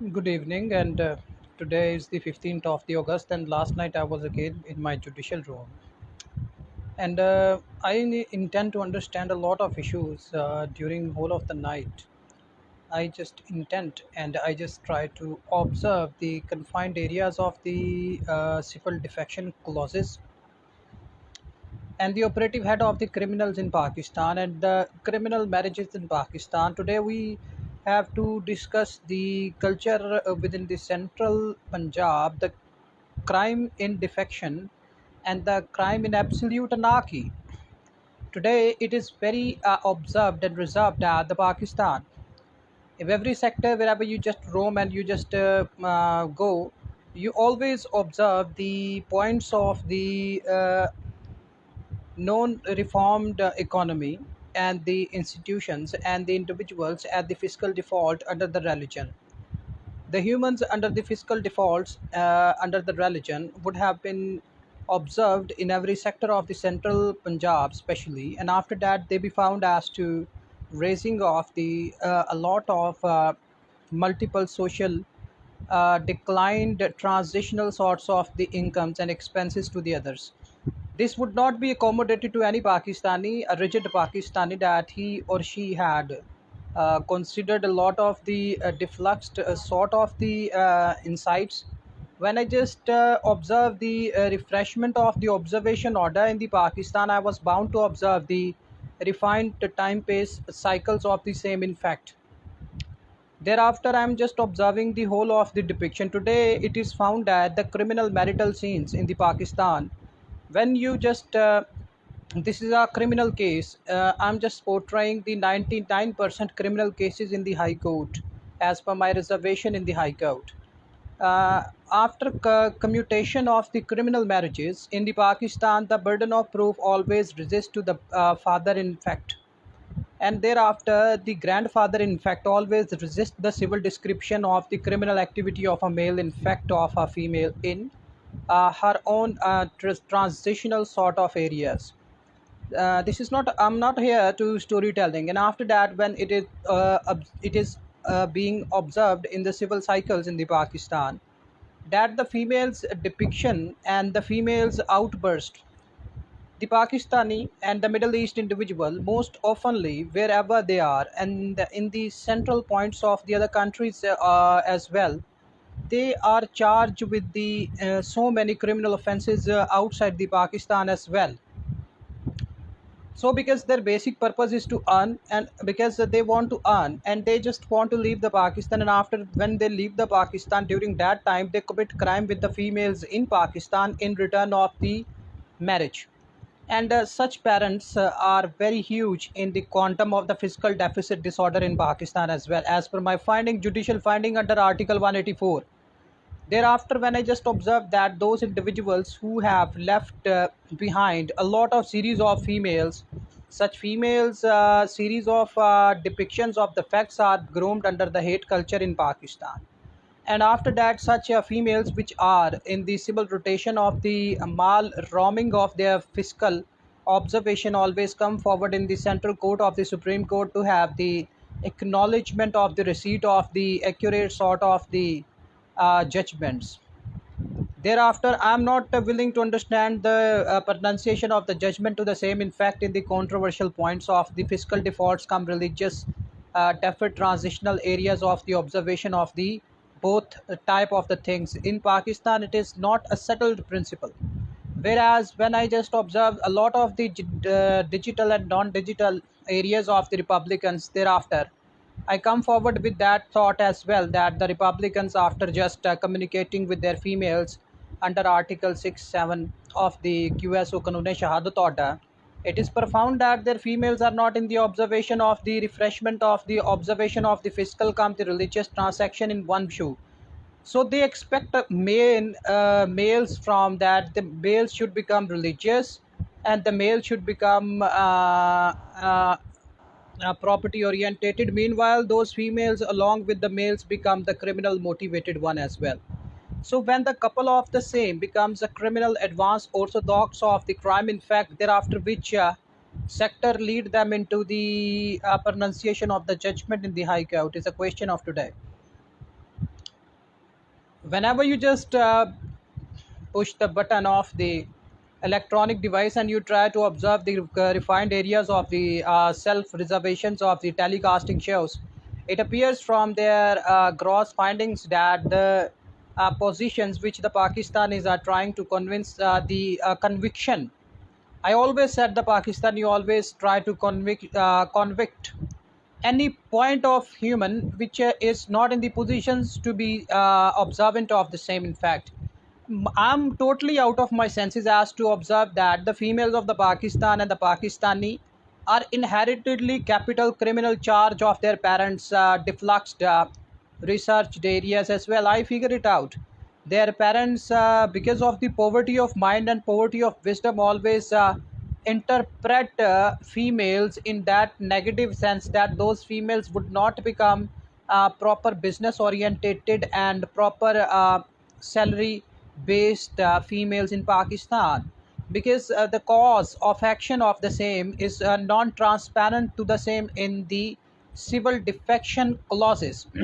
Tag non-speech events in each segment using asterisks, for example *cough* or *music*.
Good evening, and uh, today is the 15th of the August, and last night I was again in my judicial room, and uh, I intend to understand a lot of issues uh, during whole of the night. I just intend and I just try to observe the confined areas of the uh, civil defection clauses and the operative head of the criminals in Pakistan and the criminal marriages in Pakistan. Today we have to discuss the culture uh, within the central Punjab, the crime in defection, and the crime in absolute anarchy. Today it is very uh, observed and reserved at the Pakistan. If every sector, wherever you just roam and you just uh, uh, go, you always observe the points of the uh, non-reformed uh, economy and the institutions and the individuals at the fiscal default under the religion. The humans under the fiscal defaults uh, under the religion would have been observed in every sector of the central Punjab, especially, and after that they be found as to raising of the uh, a lot of uh, multiple social uh, declined transitional sorts of the incomes and expenses to the others. This would not be accommodated to any Pakistani, a rigid Pakistani that he or she had uh, considered a lot of the uh, defluxed uh, sort of the uh, insights. When I just uh, observed the uh, refreshment of the observation order in the Pakistan, I was bound to observe the refined time pace cycles of the same in fact. Thereafter, I am just observing the whole of the depiction. Today, it is found that the criminal marital scenes in the Pakistan, when you just uh, this is a criminal case. Uh, I'm just portraying the 99% criminal cases in the High Court as per my reservation in the High Court. Uh, after co- commutation of the criminal marriages in the Pakistan, the burden of proof always resists to the uh, father in fact and thereafter the grandfather in fact always resists the civil description of the criminal activity of a male in fact of a female in her own uh, tr- transitional sort of areas. Uh, this is not i'm not here to storytelling. And after that when it is uh, it is uh, being observed in the civil cycles in the pakistan that the females depiction and the females outburst the Pakistani and the Middle East individual most oftenly wherever they are and in the central points of the other countries uh, as well they are charged with the uh, so many criminal offenses uh, outside the Pakistan as well so because their basic purpose is to earn and because they want to earn and they just want to leave the Pakistan and after when they leave the Pakistan during that time they commit crime with the females in Pakistan in return of the marriage and uh, such parents uh, are very huge in the quantum of the fiscal deficit disorder in Pakistan as well, as per my finding, judicial finding under Article 184. Thereafter, when I just observed that those individuals who have left uh, behind a lot of series of females, such females uh, series of uh, depictions of the facts are groomed under the hate culture in Pakistan. And after that such uh, females which are in the civil rotation of the male roaming of their fiscal observation always come forward in the central court of the supreme court to have the acknowledgement of the receipt of the accurate sort of the uh, judgments Thereafter, I am not uh, willing to understand the uh, pronunciation of the judgment to the same. In fact, in the controversial points of the fiscal defaults come religious uh, deferred transitional areas of the observation of the both type of the things. In Pakistan, it is not a settled principle. Whereas when I just observe a lot of the uh, digital and non-digital areas of the Republicans thereafter, I come forward with that thought as well that the Republicans, after just uh, communicating with their females under Article 6 7 of the QSO Kanun Shahadat Order, it is profound that their females are not in the observation of the refreshment of the observation of the fiscal come the religious transaction in one shoe. So they expect uh, male, uh, males from that the males should become religious and the male should become uh, uh, uh, property orientated. Meanwhile those females along with the males become the criminal motivated one as well. So when the couple of the same becomes a criminal advanced orthodox of the crime in fact thereafter which uh, sector lead them into the uh, pronunciation of the judgment in the high court is a question of today. Whenever you just uh, push the button of the electronic device and you try to observe the uh, refined areas of the uh, self reservations of the telecasting shows. It appears from their uh, gross findings that the uh, positions which the pakistanis are trying to convince uh, the uh, conviction. I always said the pakistani always try to convict uh, convict any point of human which uh, is not in the positions to be uh, observant of the same in fact I'm totally out of my senses as to observe that the females of the Pakistan and the Pakistani are inheritedly capital criminal charge of their parents' uh, defluxed uh, researched areas as well. I figure it out. Their parents, uh, because of the poverty of mind and poverty of wisdom, always uh, interpret uh, females in that negative sense that those females would not become uh, proper business orientated and proper uh, salary based uh, females in Pakistan because uh, the cause of action of the same is uh, non-transparent to the same in the civil defection clauses. *clears throat*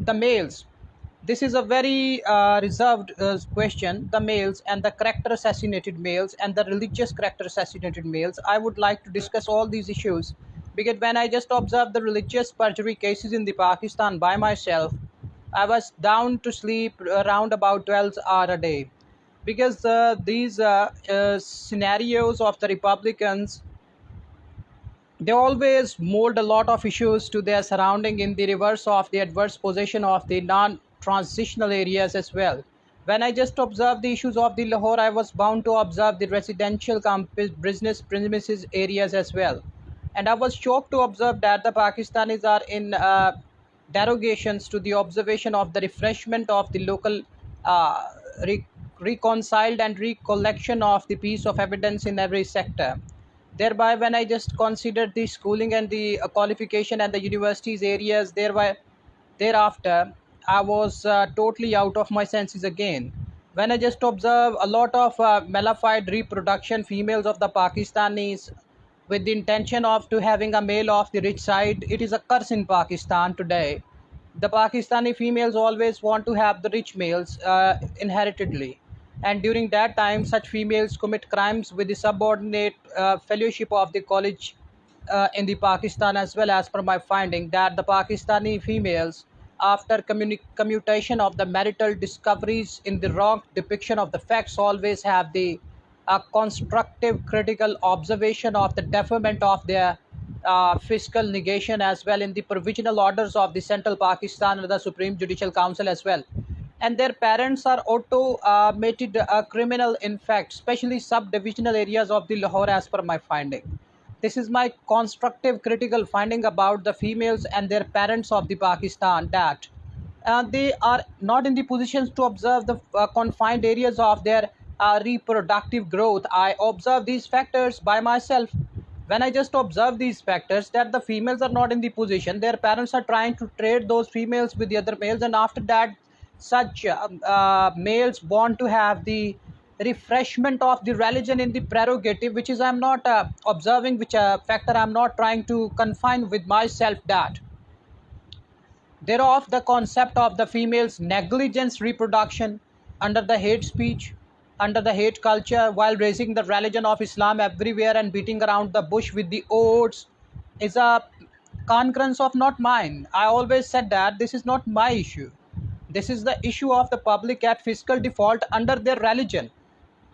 The males this is a very uh, reserved uh, question. The males and the character assassinated males and the religious character assassinated males. I would like to discuss all these issues because when i just observed the religious perjury cases in the pakistan by myself i was down to sleep around about 12 hours a day because uh, these uh, uh, scenarios of the republicans they always mold a lot of issues to their surrounding in the reverse of the adverse position of the non-transitional areas as well. When I just observed the issues of the Lahore, I was bound to observe the residential business premises areas as well. And I was shocked to observe that the Pakistanis are in uh, derogations to the observation of the refreshment of the local uh, re- reconciled and recollection of the piece of evidence in every sector. Thereby when i just considered the schooling and the uh, qualification and the universities areas thereby thereafter i was uh, totally out of my senses again. When i just observe a lot of uh, malified reproduction females of the pakistanis with the intention of to having a male of the rich side it is a curse in pakistan today. The pakistani females always want to have the rich males uh, inheritedly. And during that time such females commit crimes with the subordinate uh, fellowship of the college uh, in the pakistan as well as per my finding that the pakistani females after commutation of the marital discoveries in the wrong depiction of the facts always have the uh, constructive critical observation of the deferment of their uh, fiscal negation as well in the provisional orders of the central pakistan and the supreme judicial council as well. And their parents are automated uh, criminal in fact especially subdivisional areas of the lahore as per my finding. This is my constructive critical finding about the females and their parents of the pakistan that uh, they are not in the positions to observe the uh, confined areas of their reproductive growth. I observe these factors by myself. When i just observe these factors that the females are not in the position their parents are trying to trade those females with the other males and after that such um, uh, males want to have the refreshment of the religion in the prerogative which is i'm not uh, observing which uh, factor i'm not trying to confine with myself that. Thereof the concept of the female's negligence reproduction under the hate speech under the hate culture while raising the religion of islam everywhere and beating around the bush with the oaths is a concurrence of not mine i always said that this is not my issue this is the issue of the public at fiscal default under their religion.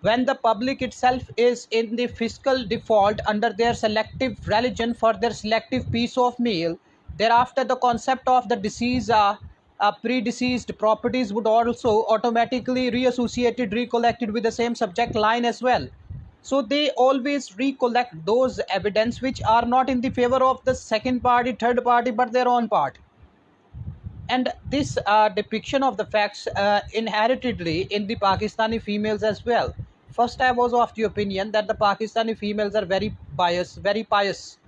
When the public itself is in the fiscal default under their selective religion for their selective piece of meal, thereafter the concept of the disease uh, uh, pre-deceased properties would also automatically reassociated recollected with the same subject line as well so they always recollect those evidence which are not in the favor of the second party third party but their own part and this uh, depiction of the facts uh, inheritedly in the Pakistani females as well. First, I was of the opinion that the Pakistani females are very biased, very pious,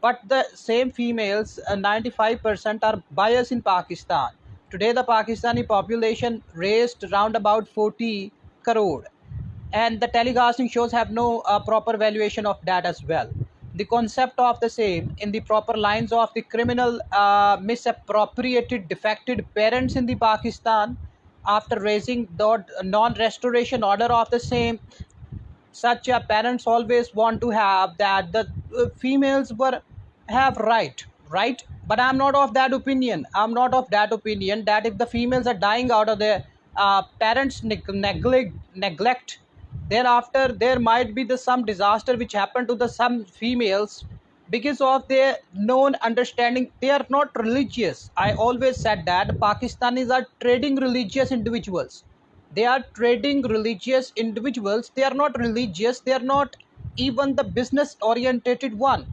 but the same females, uh, 95% are biased in Pakistan. Today, the Pakistani population raised around about 40 crore, and the telecasting shows have no uh, proper valuation of that as well. The concept of the same in the proper lines of the criminal uh, misappropriated defected parents in the Pakistan after raising the non-restoration order of the same such uh, parents always want to have that the uh, females were have right right but i'm not of that opinion. I'm not of that opinion that if the females are dying out of their uh, parents neglect neglect thereafter there might be the some disaster which happened to the some females because of their known understanding. They are not religious. I always said that pakistanis are trading religious individuals. They are trading religious individuals. They are not religious. They are not even the business orientated one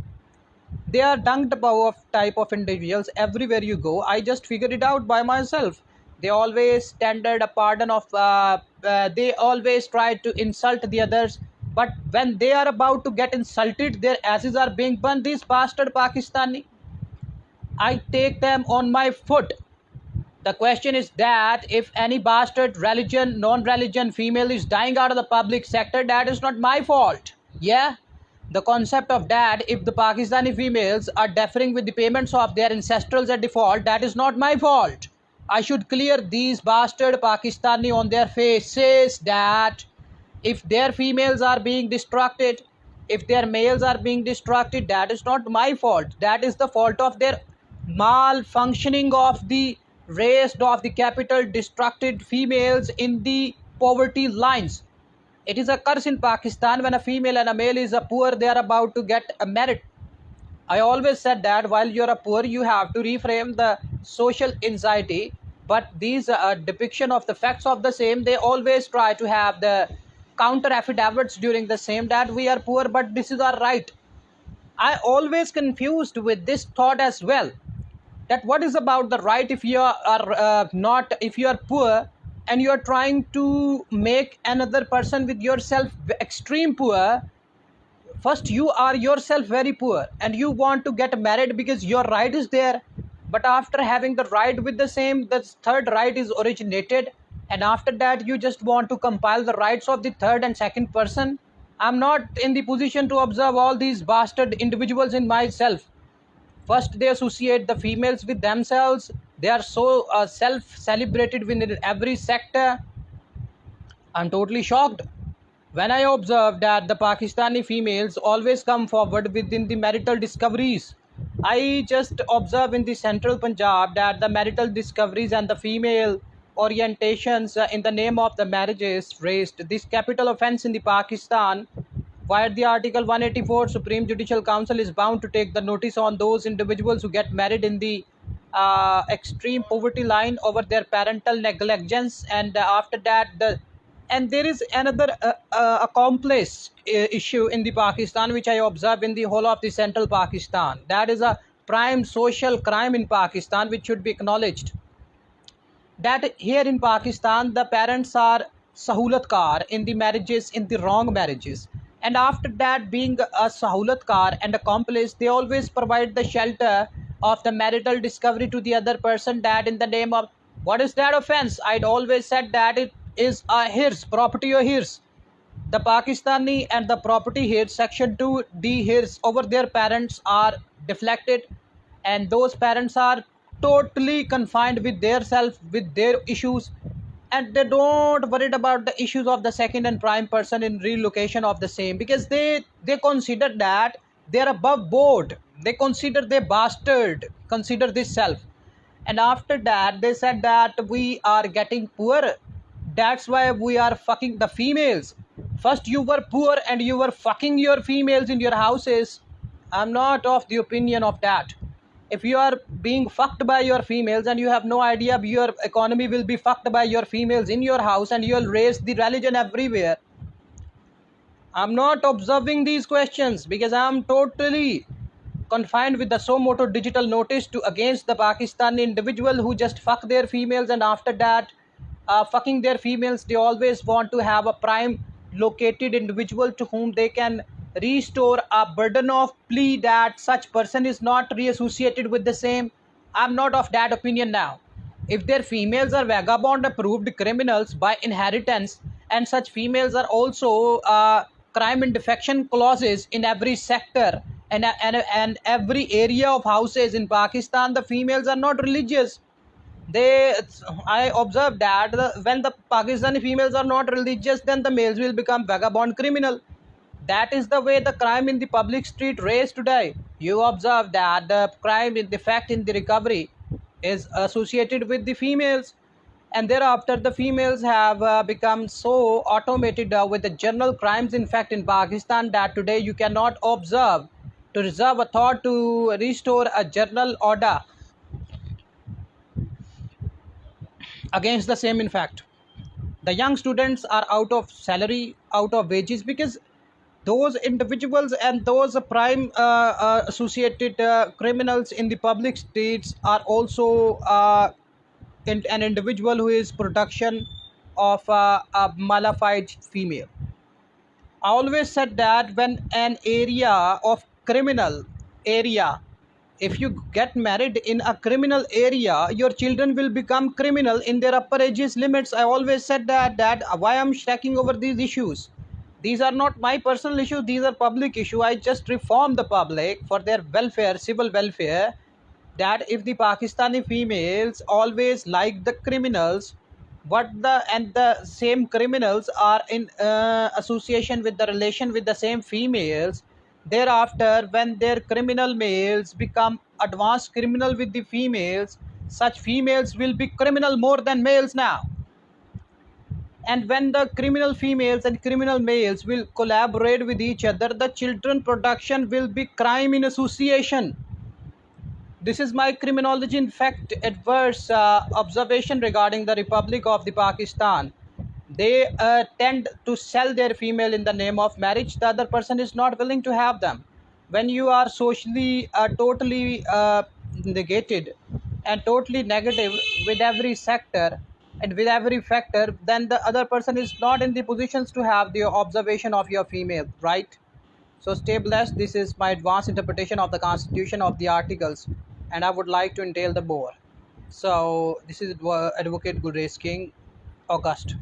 they are dunked above of type of individuals everywhere you go. I just figured it out by myself. They always standard a pardon of uh, uh, they always try to insult the others. But when they are about to get insulted their asses are being burned. These bastard pakistani. I take them on my foot. The question is that if any bastard religion non-religion female is dying out of the public sector that is not my fault. Yeah the concept of dad, if the pakistani females are deferring with the payments of their ancestrals at default that is not my fault I should clear these bastard Pakistani on their faces that if their females are being distracted, if their males are being distracted, that is not my fault. That is the fault of their malfunctioning of the raised of the capital distracted females in the poverty lines. It is a curse in Pakistan when a female and a male is a poor, they are about to get a merit I always said that while you're a poor, you have to reframe the social anxiety. But these uh, depiction of the facts of the same, they always try to have the counter affidavits during the same that we are poor, but this is our right. I always confused with this thought as well. That what is about the right if you are uh, not if you are poor and you are trying to make another person with yourself extreme poor first you are yourself very poor and you want to get married because your right is there but after having the right with the same the third right is originated and after that you just want to compile the rights of the third and second person. I'm not in the position to observe all these bastard individuals in myself. First they associate the females with themselves they are so uh, self celebrated within every sector. I'm totally shocked. When I observe that the Pakistani females always come forward within the marital discoveries, I just observe in the central Punjab that the marital discoveries and the female orientations uh, in the name of the marriages raised this capital offense in the Pakistan where the article 184 supreme judicial council is bound to take the notice on those individuals who get married in the uh, extreme poverty line over their parental negligence. And uh, after that the and there is another uh, uh, a complex uh, issue in the pakistan which i observe in the whole of the central pakistan. That is a prime social crime in pakistan which should be acknowledged. That here in pakistan the parents are sahulatkar in the marriages in the wrong marriages. And after that being a sahulatkar and accomplice they always provide the shelter of the marital discovery to the other person that in the name of what is that offense? I'd always said that it is a hirs property or hirs. The pakistani and the property hirs section 2 d hirs over their parents are deflected and those parents are totally confined with their self with their issues and they don't worry about the issues of the second and prime person in relocation of the same because they they consider that they're above board. They consider they bastard. Consider this self. And after that they said that we are getting poor. That's why we are fucking the females. First you were poor and you were fucking your females in your houses. I'm not of the opinion of that. If you are being fucked by your females and you have no idea your economy will be fucked by your females in your house and you'll raise the religion everywhere i'm not observing these questions because i'm totally confined with the suo motu digital notice to against the pakistani individual who just fuck their females and after that uh, fucking their females they always want to have a prime located individual to whom they can restore a burden of plea that such person is not reassociated with the same. I'm not of that opinion now. If their females are vagabond approved criminals by inheritance and such females are also uh, crime and defection clauses in every sector and, and, and every area of houses in pakistan the females are not religious. They i observed that the, when the pakistani females are not religious then the males will become vagabond criminal. That is the way the crime in the public street raised today. You observe that the crime in the fact in the recovery is associated with the females and thereafter the females have uh, become so automated uh, with the general crimes in fact in pakistan that today you cannot observe to reserve a thought to restore a general order against the same in fact. The young students are out of salary out of wages because those individuals and those prime uh, uh, associated uh, criminals in the public streets are also uh, in, an individual who is production of a malified female. I always said that when an area of criminal area if you get married in a criminal area your children will become criminal in their upper ages limits. I always said that that why i'm stacking over these issues? These are not my personal issues. These are public issue. I just reform the public for their welfare civil welfare that if the pakistani females always like the criminals what the and the same criminals are in uh, association with the relation with the same females Thereafter, when their criminal males become advanced criminal with the females, such females will be criminal more than males now. And when the criminal females and criminal males will collaborate with each other, the children production will be crime in association. This is my criminology in fact adverse uh, observation regarding the Republic of the Pakistan. They uh, tend to sell their female in the name of marriage. The other person is not willing to have them. When you are socially uh, totally uh, negated and totally negative with every sector and with every factor then the other person is not in the positions to have the observation of your female right? So stay blessed. This is my advanced interpretation of the constitution of the articles and i would like to entail the more so this is advocate Gulrez King August